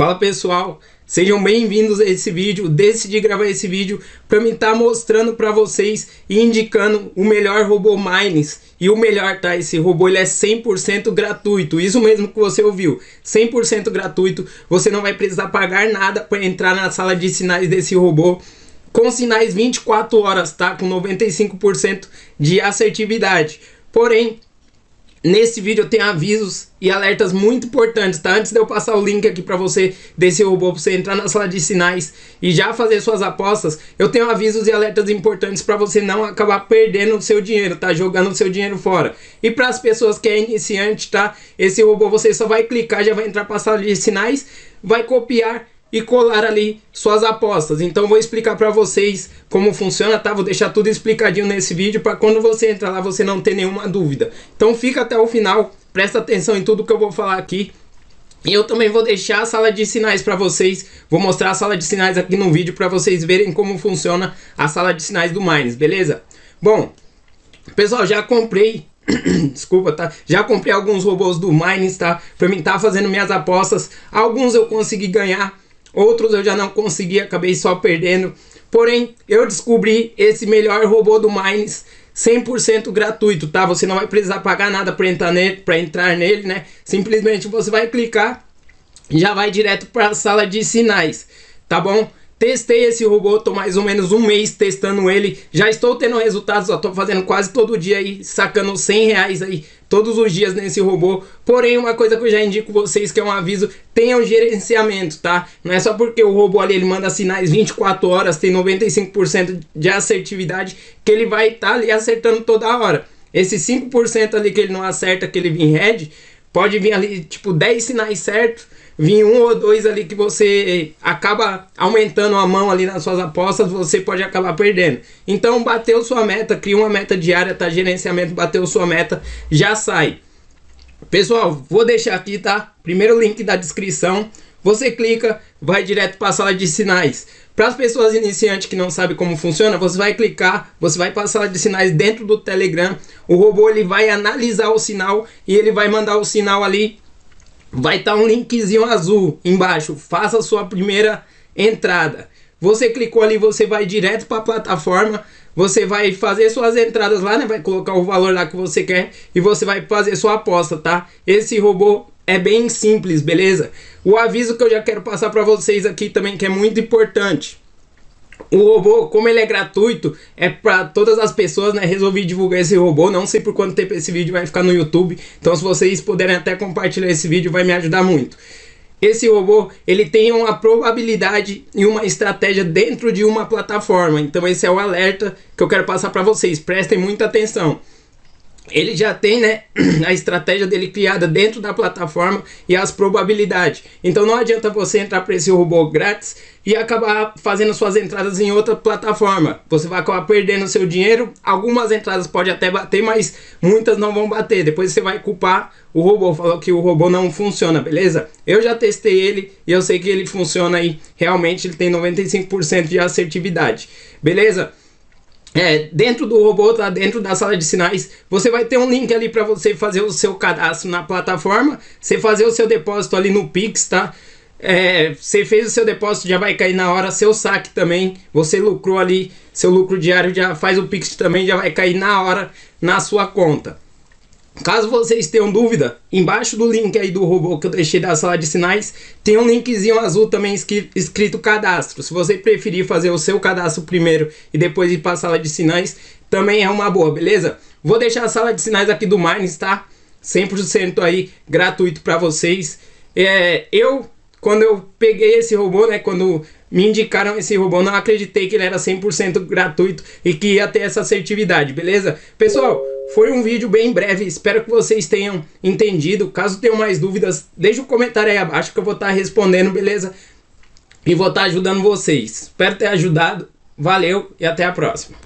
Fala pessoal, sejam bem-vindos a esse vídeo. Decidi gravar esse vídeo para me estar tá mostrando para vocês e indicando o melhor robô Mines. E o melhor, tá? Esse robô ele é 100% gratuito, isso mesmo que você ouviu, 100% gratuito. Você não vai precisar pagar nada para entrar na sala de sinais desse robô. Com sinais 24 horas, tá? Com 95% de assertividade. Porém, Nesse vídeo eu tenho avisos e alertas muito importantes, tá? Antes de eu passar o link aqui para você desse robô, para você entrar na sala de sinais e já fazer suas apostas, eu tenho avisos e alertas importantes para você não acabar perdendo o seu dinheiro, tá? Jogando o seu dinheiro fora. E para as pessoas que é iniciante, tá? Esse robô você só vai clicar, já vai entrar para sala de sinais, vai copiar e colar ali suas apostas. Então vou explicar para vocês como funciona, tá? Vou deixar tudo explicadinho nesse vídeo para quando você entrar lá você não ter nenhuma dúvida. Então fica até o final, presta atenção em tudo que eu vou falar aqui. E eu também vou deixar a sala de sinais para vocês, vou mostrar a sala de sinais aqui no vídeo para vocês verem como funciona a sala de sinais do Mines, beleza? Bom, pessoal, já comprei desculpa, tá? Já comprei alguns robôs do Mines, tá? Pra mim tá fazendo minhas apostas. Alguns eu consegui ganhar, Outros eu já não consegui, acabei só perdendo. Porém, eu descobri esse melhor robô do Mines 100% gratuito, tá? Você não vai precisar pagar nada para entrar nele, entrar nele, né? Simplesmente você vai clicar e já vai direto para a sala de sinais, tá bom? Testei esse robô, tô mais ou menos um mês testando ele, já estou tendo resultados, ó, tô fazendo quase todo dia aí, sacando 100 reais aí todos os dias nesse robô. Porém, uma coisa que eu já indico vocês, que é um aviso, tenham gerenciamento, tá? Não é só porque o robô ali ele manda sinais 24 horas, tem 95% de assertividade, que ele vai estar tá ali acertando toda hora. Esse 5% ali que ele não acerta, que ele vem red, pode vir ali tipo 10 sinais certos, vir um ou dois ali que você acaba aumentando a mão ali nas suas apostas, você pode acabar perdendo. Então bateu sua meta, cria uma meta diária, tá? Gerenciamento, bateu sua meta, já sai. Pessoal, vou deixar aqui, tá? Primeiro link da descrição. Você clica, vai direto para a sala de sinais. Para as pessoas iniciantes que não sabem como funciona, você vai clicar, você vai para a sala de sinais dentro do Telegram. O robô ele vai analisar o sinal e ele vai mandar o sinal ali vai estar tá um linkzinho azul embaixo. Faça a sua primeira entrada. Você clicou ali, você vai direto para a plataforma. Você vai fazer suas entradas lá, né? Vai colocar o valor lá que você quer e você vai fazer sua aposta, tá? Esse robô é bem simples, beleza? O aviso que eu já quero passar para vocês aqui também que é muito importante. O robô, como ele é gratuito, é para todas as pessoas, né? Resolvi divulgar esse robô. Não sei por quanto tempo esse vídeo vai ficar no YouTube. Então, se vocês puderem até compartilhar esse vídeo, vai me ajudar muito. Esse robô, ele tem uma probabilidade e uma estratégia dentro de uma plataforma. Então, esse é o alerta que eu quero passar para vocês. Prestem muita atenção ele já tem né, a estratégia dele criada dentro da plataforma e as probabilidades. Então não adianta você entrar para esse robô grátis e acabar fazendo suas entradas em outra plataforma. Você vai acabar perdendo seu dinheiro. Algumas entradas pode até bater, mas muitas não vão bater. Depois você vai culpar o robô, falou que o robô não funciona, beleza? Eu já testei ele e eu sei que ele funciona aí. Realmente ele tem 95% de assertividade. Beleza? É, dentro do robô, tá dentro da sala de sinais, você vai ter um link ali para você fazer o seu cadastro na plataforma, você fazer o seu depósito ali no Pix, tá? É, você fez o seu depósito, já vai cair na hora, seu saque também, você lucrou ali, seu lucro diário já faz o Pix também, já vai cair na hora na sua conta. Caso vocês tenham dúvida, embaixo do link aí do robô que eu deixei da sala de sinais, tem um linkzinho azul também escrito cadastro. Se você preferir fazer o seu cadastro primeiro e depois ir para a sala de sinais, também é uma boa, beleza? Vou deixar a sala de sinais aqui do Mines, tá? 100% aí gratuito para vocês. É, eu, quando eu peguei esse robô, né, quando me indicaram esse robô, não acreditei que ele era 100% gratuito e que ia ter essa assertividade, beleza? Pessoal, foi um vídeo bem breve, espero que vocês tenham entendido. Caso tenham mais dúvidas, deixa um comentário aí abaixo que eu vou estar respondendo, beleza? E vou estar ajudando vocês. Espero ter ajudado. Valeu e até a próxima.